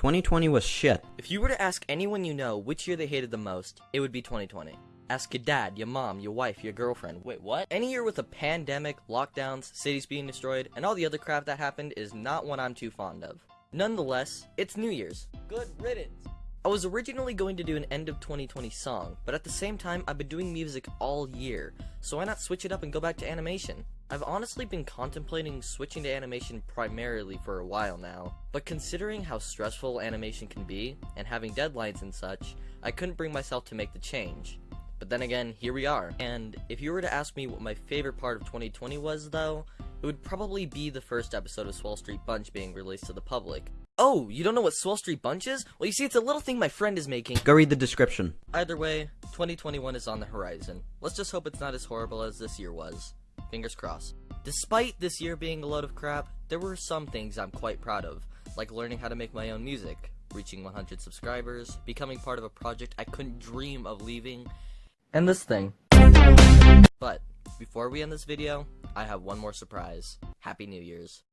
2020 was shit. If you were to ask anyone you know which year they hated the most, it would be 2020. Ask your dad, your mom, your wife, your girlfriend. Wait, what? Any year with a pandemic, lockdowns, cities being destroyed, and all the other crap that happened is not one I'm too fond of. Nonetheless, it's New Year's. Good riddance. I was originally going to do an end of 2020 song, but at the same time, I've been doing music all year, so why not switch it up and go back to animation? I've honestly been contemplating switching to animation primarily for a while now, but considering how stressful animation can be, and having deadlines and such, I couldn't bring myself to make the change. But then again, here we are. And if you were to ask me what my favorite part of 2020 was, though, it would probably be the first episode of Swell Street Bunch being released to the public. Oh, you don't know what Swell Street Bunch is? Well, you see, it's a little thing my friend is making. Go read the description. Either way, 2021 is on the horizon. Let's just hope it's not as horrible as this year was. Fingers crossed. Despite this year being a load of crap, there were some things I'm quite proud of, like learning how to make my own music, reaching 100 subscribers, becoming part of a project I couldn't dream of leaving, and this thing. But, before we end this video, I have one more surprise. Happy New Year's.